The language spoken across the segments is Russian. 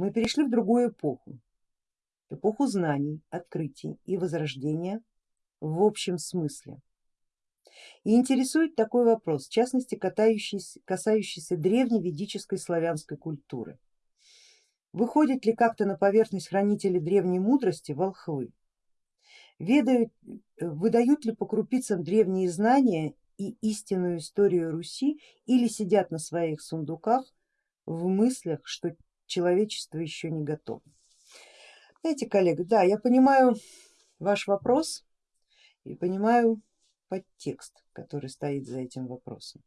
мы перешли в другую эпоху, эпоху знаний, открытий и возрождения в общем смысле. И интересует такой вопрос, в частности касающийся, касающийся древней ведической славянской культуры. Выходят ли как-то на поверхность хранители древней мудрости волхвы? Ведают, выдают ли по крупицам древние знания и истинную историю Руси или сидят на своих сундуках в мыслях, что человечество еще не готово? Знаете, коллега, да, я понимаю ваш вопрос и понимаю подтекст, который стоит за этим вопросом.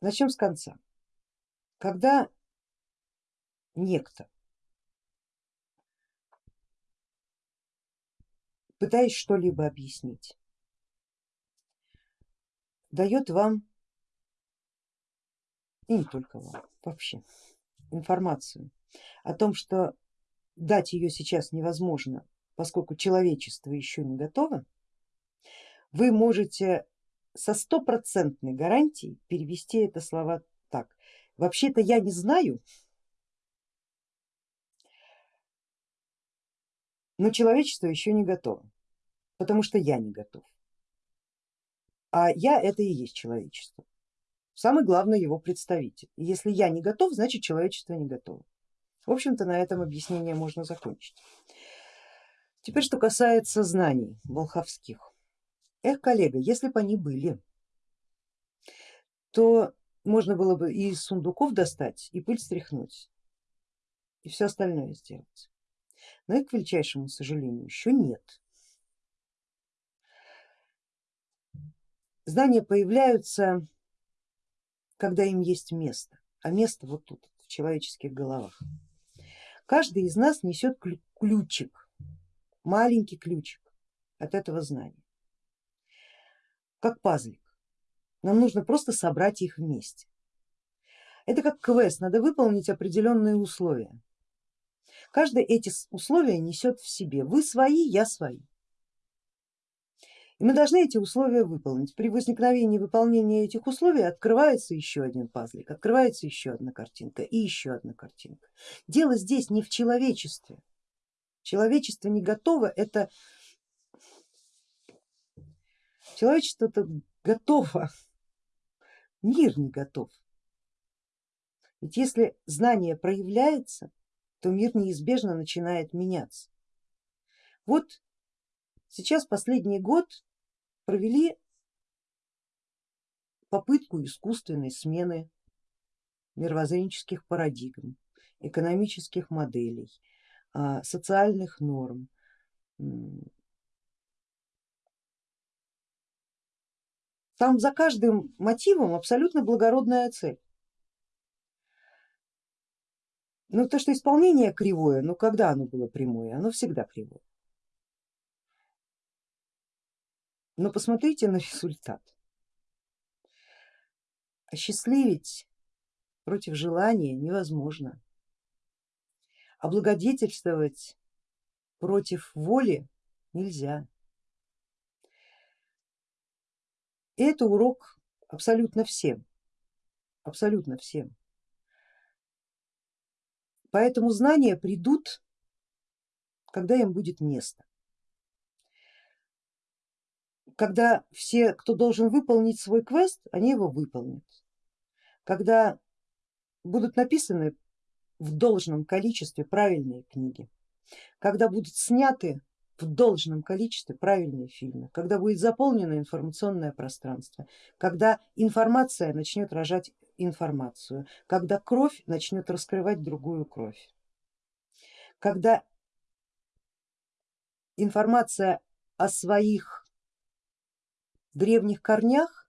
Начнем с конца. Когда некто, пытаясь что-либо объяснить, дает вам, и не только вам, вообще информацию о том, что дать ее сейчас невозможно, поскольку человечество еще не готово, вы можете со стопроцентной гарантией перевести это слова так. Вообще-то я не знаю, но человечество еще не готово, потому что я не готов. А я это и есть человечество, самый главный его представитель. Если я не готов, значит человечество не готово. В общем-то на этом объяснение можно закончить. Теперь что касается знаний волховских. Эх, коллега, если бы они были, то можно было бы и из сундуков достать, и пыль стряхнуть, и все остальное сделать. Но и к величайшему сожалению еще нет. Знания появляются, когда им есть место, а место вот тут, в человеческих головах. Каждый из нас несет ключик, маленький ключик от этого знания как пазлик. Нам нужно просто собрать их вместе. Это как квест, надо выполнить определенные условия. Каждое эти условия несет в себе, вы свои, я свои. И мы должны эти условия выполнить. При возникновении выполнения этих условий открывается еще один пазлик, открывается еще одна картинка и еще одна картинка. Дело здесь не в человечестве. Человечество не готово, это Человечество-то готово, мир не готов. Ведь если знание проявляется, то мир неизбежно начинает меняться. Вот сейчас последний год провели попытку искусственной смены мировоззренческих парадигм, экономических моделей, а, социальных норм, Там за каждым мотивом абсолютно благородная цель. Но то, что исполнение кривое, ну когда оно было прямое, оно всегда кривое. Но посмотрите на результат. Осчастливить против желания невозможно. Облагодетельствовать против воли нельзя. И это урок абсолютно всем, абсолютно всем. Поэтому знания придут, когда им будет место. Когда все, кто должен выполнить свой квест, они его выполнят. Когда будут написаны в должном количестве правильные книги, когда будут сняты в должном количестве правильные фильмы, когда будет заполнено информационное пространство, когда информация начнет рожать информацию, когда кровь начнет раскрывать другую кровь, когда информация о своих древних корнях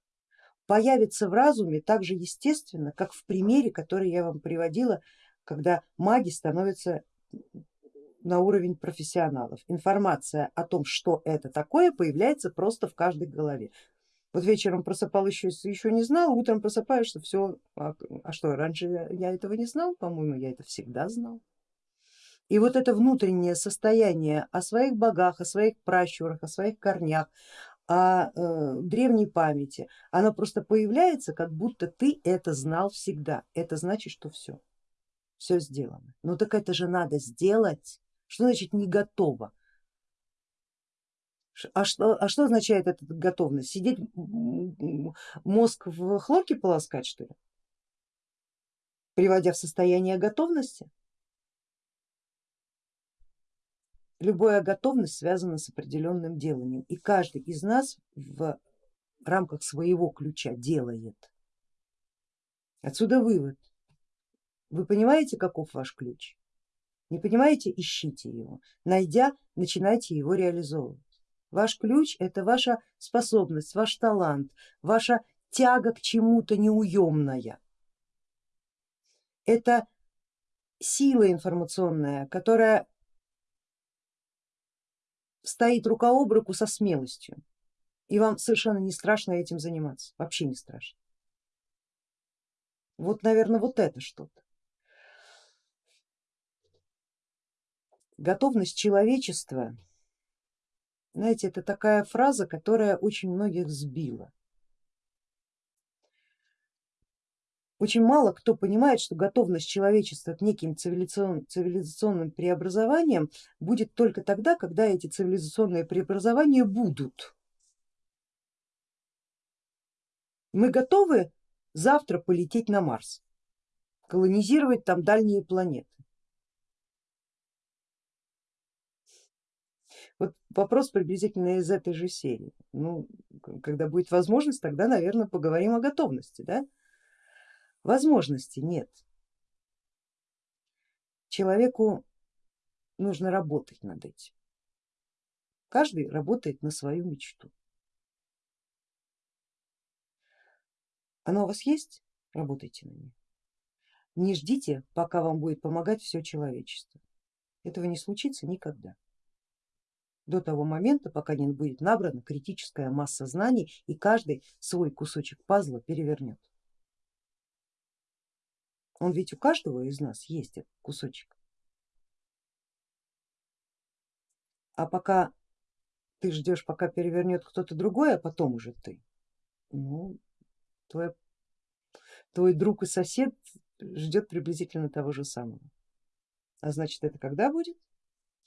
появится в разуме так же естественно, как в примере, который я вам приводила, когда маги становятся на уровень профессионалов. Информация о том, что это такое, появляется просто в каждой голове. Вот вечером просыпал еще, еще не знал, утром просыпаешься, все, а, а что, раньше я этого не знал, по-моему, я это всегда знал. И вот это внутреннее состояние о своих богах, о своих пращурах, о своих корнях, о э, древней памяти, оно просто появляется, как будто ты это знал всегда. Это значит, что все. все сделано. Ну так это же надо сделать. Что значит не готово? А что, а что означает эта готовность? Сидеть мозг в хлорке полоскать что ли? Приводя в состояние готовности? Любая готовность связана с определенным деланием и каждый из нас в рамках своего ключа делает. Отсюда вывод. Вы понимаете, каков ваш ключ? Не понимаете, ищите его. Найдя, начинайте его реализовывать. Ваш ключ это ваша способность, ваш талант, ваша тяга к чему-то неуемная. Это сила информационная, которая стоит рука об руку со смелостью. И вам совершенно не страшно этим заниматься, вообще не страшно. Вот, наверное, вот это что-то. Готовность человечества, знаете, это такая фраза, которая очень многих сбила. Очень мало кто понимает, что готовность человечества к неким цивилизацион, цивилизационным преобразованиям будет только тогда, когда эти цивилизационные преобразования будут. Мы готовы завтра полететь на Марс, колонизировать там дальние планеты. Вот вопрос приблизительно из этой же серии. Ну, когда будет возможность, тогда, наверное, поговорим о готовности. Да? Возможности нет. Человеку нужно работать над этим. Каждый работает на свою мечту. Оно у вас есть? Работайте на ней. Не ждите, пока вам будет помогать все человечество. Этого не случится никогда. До того момента, пока не будет набрана критическая масса знаний и каждый свой кусочек пазла перевернет. Он ведь у каждого из нас есть этот кусочек. А пока ты ждешь, пока перевернет кто-то другой, а потом уже ты, ну, твой, твой друг и сосед ждет приблизительно того же самого. А значит это когда будет?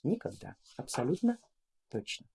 Никогда, абсолютно точно.